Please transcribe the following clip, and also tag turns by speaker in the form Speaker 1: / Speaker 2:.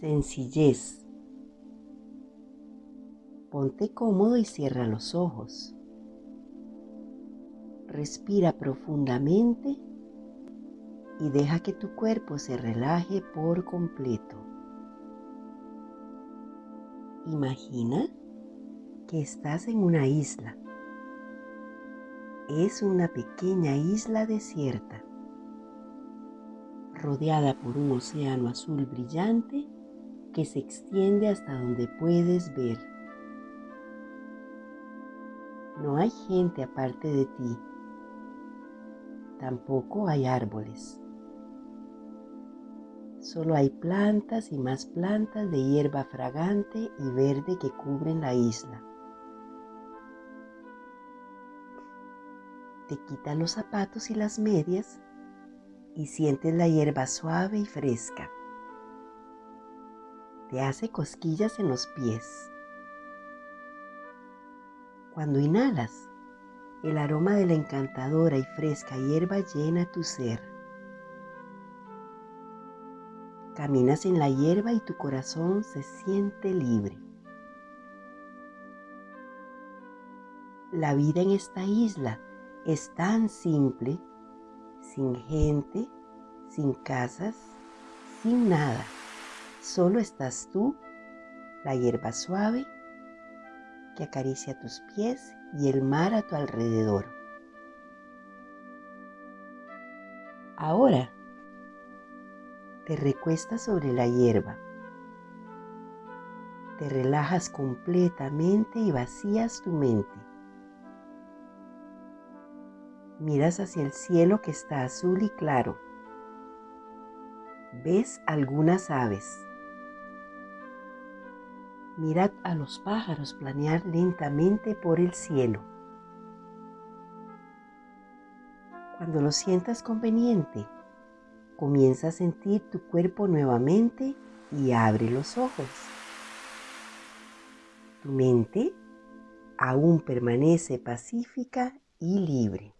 Speaker 1: Sencillez. Ponte cómodo y cierra los ojos. Respira profundamente y deja que tu cuerpo se relaje por completo. Imagina que estás en una isla. Es una pequeña isla desierta, rodeada por un océano azul brillante que se extiende hasta donde puedes ver. No hay gente aparte de ti. Tampoco hay árboles. Solo hay plantas y más plantas de hierba fragante y verde que cubren la isla. Te quitas los zapatos y las medias y sientes la hierba suave y fresca. Te hace cosquillas en los pies. Cuando inhalas, el aroma de la encantadora y fresca hierba llena tu ser. Caminas en la hierba y tu corazón se siente libre. La vida en esta isla es tan simple, sin gente, sin casas, sin nada. Solo estás tú, la hierba suave que acaricia tus pies y el mar a tu alrededor. Ahora te recuestas sobre la hierba. Te relajas completamente y vacías tu mente. Miras hacia el cielo que está azul y claro. Ves algunas aves. Mirad a los pájaros planear lentamente por el cielo. Cuando lo sientas conveniente, Comienza a sentir tu cuerpo nuevamente y abre los ojos. Tu mente aún permanece pacífica y libre.